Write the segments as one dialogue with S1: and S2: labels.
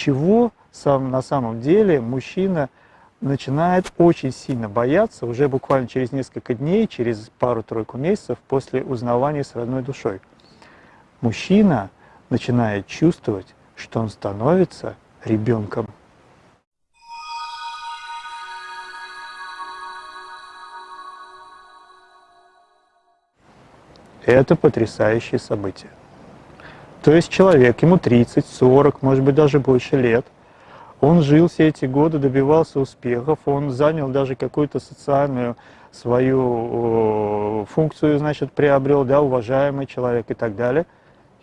S1: чего сам, на самом деле мужчина начинает очень сильно бояться уже буквально через несколько дней, через пару-тройку месяцев после узнавания с родной душой. Мужчина начинает чувствовать, что он становится ребенком. Это потрясающее событие. То есть человек, ему 30, 40, может быть даже больше лет, он жил все эти годы, добивался успехов, он занял даже какую-то социальную свою функцию, значит, приобрел, да, уважаемый человек и так далее.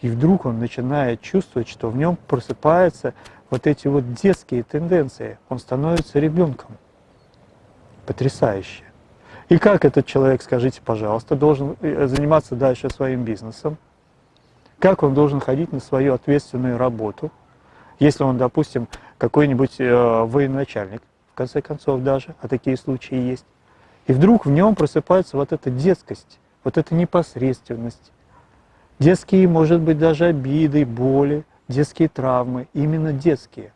S1: И вдруг он начинает чувствовать, что в нем просыпаются вот эти вот детские тенденции. Он становится ребенком. Потрясающе. И как этот человек, скажите, пожалуйста, должен э, заниматься дальше своим бизнесом? Как он должен ходить на свою ответственную работу, если он, допустим, какой-нибудь э, военачальник, в конце концов даже, а такие случаи есть. И вдруг в нем просыпается вот эта детскость, вот эта непосредственность. Детские, может быть, даже обиды, боли, детские травмы, именно детские.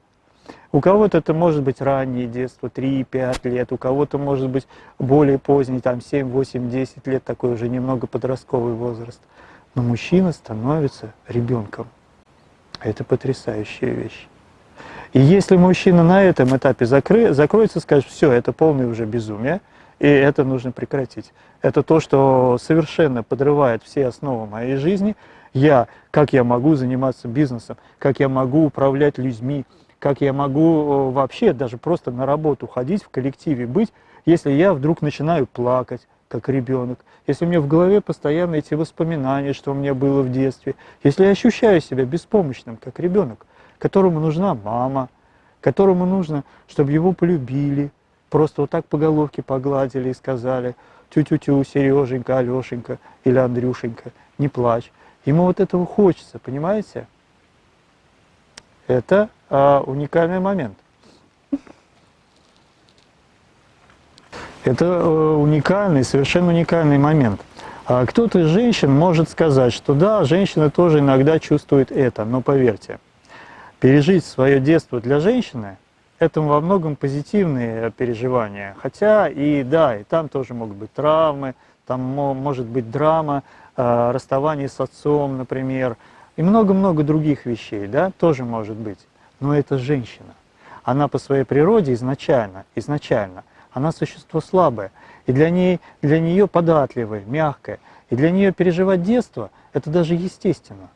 S1: У кого-то это может быть раннее детство, 3-5 лет, у кого-то может быть более поздний, там 7, 8, 10 лет, такой уже немного подростковый возраст. Но мужчина становится ребенком. Это потрясающая вещь. И если мужчина на этом этапе закры, закроется, скажет, все, это полное уже безумие, и это нужно прекратить. Это то, что совершенно подрывает все основы моей жизни. Я, как я могу заниматься бизнесом, как я могу управлять людьми, как я могу э, вообще даже просто на работу ходить, в коллективе быть, если я вдруг начинаю плакать, как ребенок, если у меня в голове постоянно эти воспоминания, что у меня было в детстве, если я ощущаю себя беспомощным, как ребенок, которому нужна мама, которому нужно, чтобы его полюбили, просто вот так по головке погладили и сказали, тю-тю-тю, Сереженька, Алешенька или Андрюшенька, не плачь. Ему вот этого хочется, понимаете? Это а, уникальный момент. Это э, уникальный, совершенно уникальный момент. А кто-то из женщин может сказать, что да, женщина тоже иногда чувствует это, но поверьте, пережить свое детство для женщины – это во многом позитивные переживания. Хотя и да, и там тоже могут быть травмы, там может быть драма, а, расставание с отцом, например, и много-много других вещей, да, тоже может быть. Но это женщина. Она по своей природе изначально, изначально, она существо слабое. И для, ней, для нее податливое, мягкое. И для нее переживать детство – это даже естественно.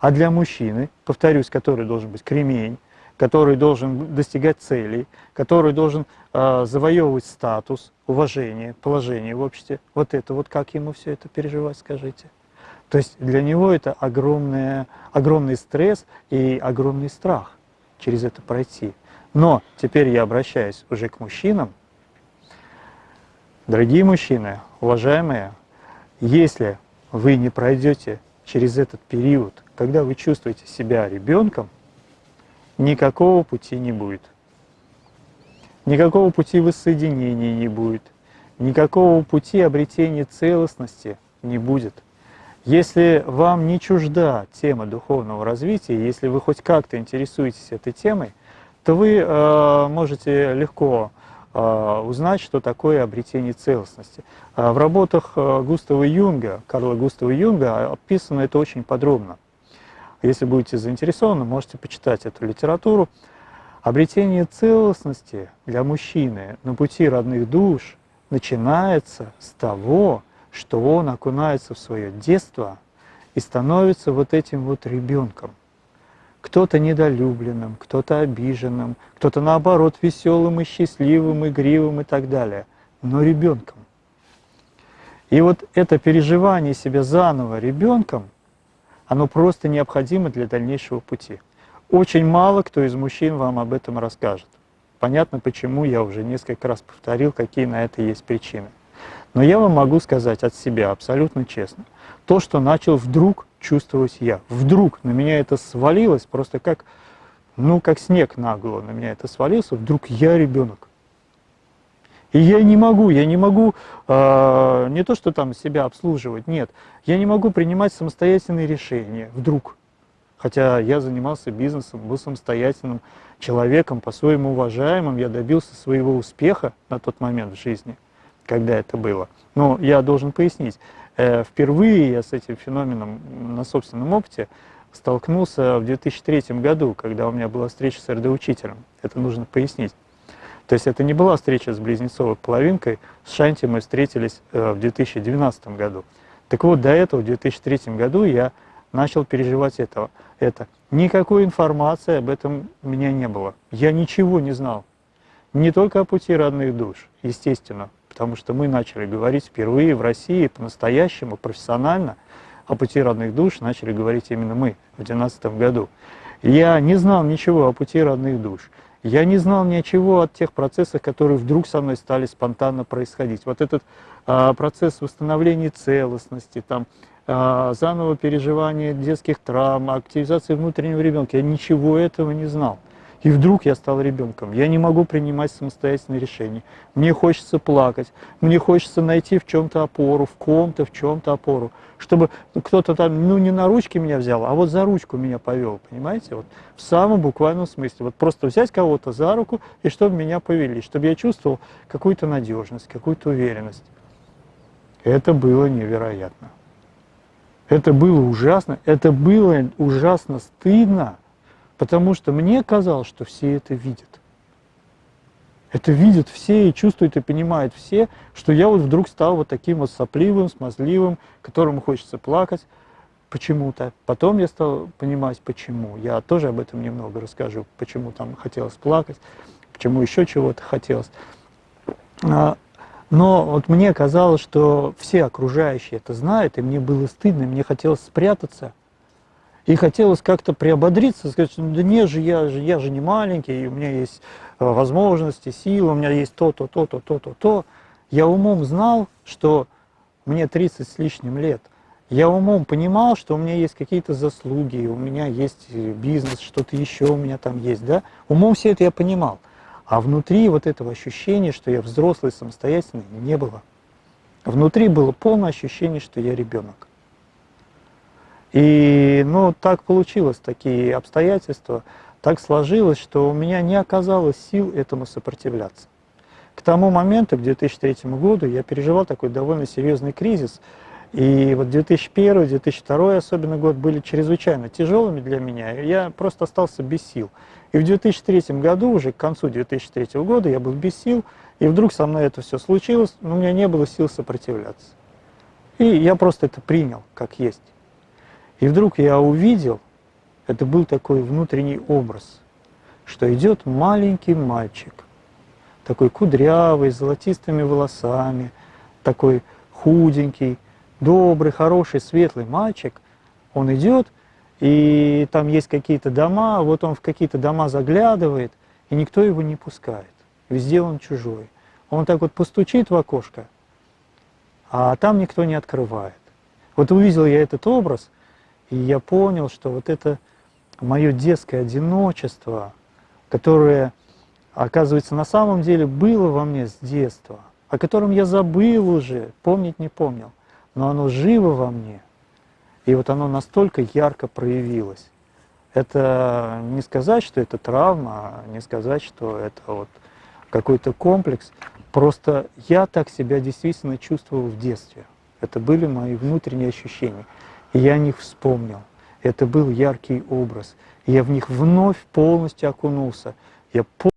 S1: А для мужчины, повторюсь, который должен быть кремень, который должен достигать целей, который должен э, завоевывать статус, уважение, положение в обществе, вот это вот как ему все это переживать, скажите? То есть для него это огромный, огромный стресс и огромный страх через это пройти. Но теперь я обращаюсь уже к мужчинам. Дорогие мужчины, уважаемые, если вы не пройдете через этот период, когда вы чувствуете себя ребенком, никакого пути не будет. Никакого пути воссоединения не будет. Никакого пути обретения целостности не будет. Если вам не чужда тема духовного развития, если вы хоть как-то интересуетесь этой темой, то вы э, можете легко узнать, что такое обретение целостности. Э, в работах э, Густава Юнга, Карла Густава Юнга, описано это очень подробно. Если будете заинтересованы, можете почитать эту литературу. Обретение целостности для мужчины на пути родных душ начинается с того, что он окунается в свое детство и становится вот этим вот ребенком. Кто-то недолюбленным, кто-то обиженным, кто-то наоборот веселым и счастливым, игривым и так далее, но ребенком. И вот это переживание себя заново ребенком, оно просто необходимо для дальнейшего пути. Очень мало кто из мужчин вам об этом расскажет. Понятно, почему, я уже несколько раз повторил, какие на это есть причины. Но я вам могу сказать от себя абсолютно честно, то, что начал вдруг чувствовать я. Вдруг на меня это свалилось, просто как, ну, как снег на голову на меня это свалился, вдруг я ребенок. И я не могу, я не могу э, не то, что там себя обслуживать, нет, я не могу принимать самостоятельные решения вдруг. Хотя я занимался бизнесом, был самостоятельным человеком, по-своему уважаемым, я добился своего успеха на тот момент в жизни, когда это было. Но я должен пояснить, впервые я с этим феноменом на собственном опыте столкнулся в 2003 году, когда у меня была встреча с РД-учителем. Это нужно пояснить. То есть это не была встреча с близнецовой половинкой, с Шанти мы встретились э, в 2012 году. Так вот, до этого, в 2003 году, я начал переживать этого, это. Никакой информации об этом у меня не было. Я ничего не знал. Не только о пути родных душ, естественно, потому что мы начали говорить впервые в России по-настоящему, профессионально, о пути родных душ начали говорить именно мы в 2012 году. Я не знал ничего о пути родных душ. Я не знал ничего от тех процессов, которые вдруг со мной стали спонтанно происходить. Вот этот а, процесс восстановления целостности, там, а, заново переживания детских травм, активизации внутреннего ребенка, я ничего этого не знал. И вдруг я стал ребенком. Я не могу принимать самостоятельные решения. Мне хочется плакать, мне хочется найти в чем-то опору, в ком-то, в чем-то опору чтобы кто-то там, ну, не на ручки меня взял, а вот за ручку меня повел, понимаете? Вот в самом буквальном смысле. Вот просто взять кого-то за руку, и чтобы меня повели, чтобы я чувствовал какую-то надежность, какую-то уверенность. Это было невероятно. Это было ужасно, это было ужасно стыдно, потому что мне казалось, что все это видят. Это видят все и чувствуют и понимают все, что я вот вдруг стал вот таким вот сопливым, смазливым, которому хочется плакать почему-то. Потом я стал понимать, почему. Я тоже об этом немного расскажу, почему там хотелось плакать, почему еще чего-то хотелось. А, но вот мне казалось, что все окружающие это знают, и мне было стыдно, мне хотелось спрятаться. И хотелось как-то приободриться, сказать, ну да не же, я же, я же не маленький, и у меня есть Э, возможности, силы, у меня есть то-то, то-то, то-то, то. Я умом знал, что мне 30 с лишним лет. Я умом понимал, что у меня есть какие-то заслуги, у меня есть бизнес, что-то еще у меня там есть, да. Умом все это я понимал. А внутри вот этого ощущения, что я взрослый, самостоятельный, не было. Внутри было полное ощущение, что я ребенок. И ну, так получилось, такие обстоятельства так сложилось, что у меня не оказалось сил этому сопротивляться. К тому моменту, к 2003 году, я переживал такой довольно серьезный кризис, и вот 2001-2002 особенно год были чрезвычайно тяжелыми для меня, я просто остался без сил. И в 2003 году, уже к концу 2003 года, я был без сил, и вдруг со мной это все случилось, но у меня не было сил сопротивляться. И я просто это принял, как есть. И вдруг я увидел, это был такой внутренний образ, что идет маленький мальчик, такой кудрявый, с золотистыми волосами, такой худенький, добрый, хороший, светлый мальчик. Он идет, и там есть какие-то дома, вот он в какие-то дома заглядывает, и никто его не пускает. Везде он чужой. Он так вот постучит в окошко, а там никто не открывает. Вот увидел я этот образ, и я понял, что вот это мое детское одиночество, которое, оказывается, на самом деле было во мне с детства, о котором я забыл уже, помнить не помнил, но оно живо во мне. И вот оно настолько ярко проявилось. Это не сказать, что это травма, не сказать, что это вот какой-то комплекс. Просто я так себя действительно чувствовал в детстве. Это были мои внутренние ощущения. Я о них вспомнил. Это был яркий образ. я в них вновь полностью окунулся. Я полностью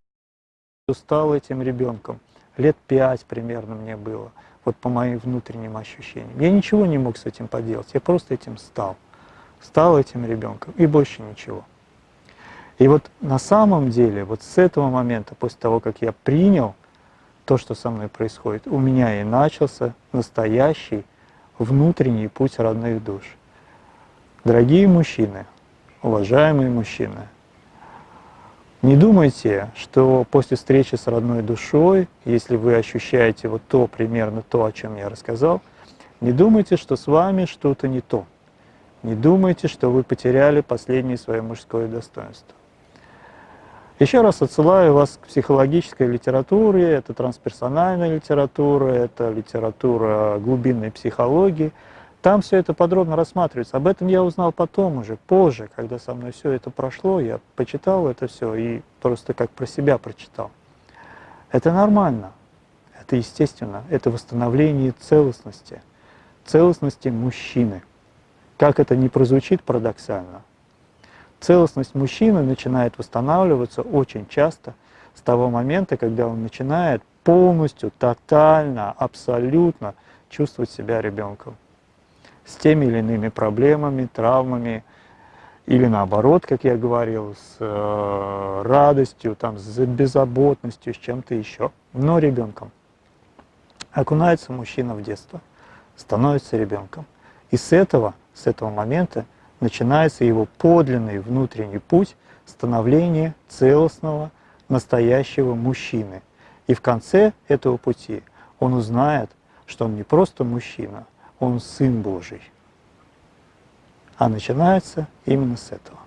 S1: стал этим ребенком. Лет пять примерно мне было, вот по моим внутренним ощущениям. Я ничего не мог с этим поделать, я просто этим стал. Стал этим ребенком, и больше ничего. И вот на самом деле, вот с этого момента, после того, как я принял то, что со мной происходит, у меня и начался настоящий внутренний путь родных душ. Дорогие мужчины, уважаемые мужчины, не думайте, что после встречи с родной душой, если вы ощущаете вот то, примерно то, о чем я рассказал, не думайте, что с вами что-то не то. Не думайте, что вы потеряли последнее свое мужское достоинство. Еще раз отсылаю вас к психологической литературе, это трансперсональная литература, это литература глубинной психологии – Там все это подробно рассматривается. Об этом я узнал потом уже, позже, когда со мной все это прошло, я почитал это все и просто как про себя прочитал. Это нормально, это естественно, это восстановление целостности, целостности мужчины. Как это не прозвучит парадоксально, целостность мужчины начинает восстанавливаться очень часто с того момента, когда он начинает полностью, тотально, абсолютно чувствовать себя ребенком с теми или иными проблемами, травмами, или наоборот, как я говорил, с э, радостью, там, с беззаботностью, с чем-то еще, но ребенком. Окунается мужчина в детство, становится ребенком. И с этого, с этого момента начинается его подлинный внутренний путь становления целостного, настоящего мужчины. И в конце этого пути он узнает, что он не просто мужчина, он Сын Божий. А начинается именно с этого.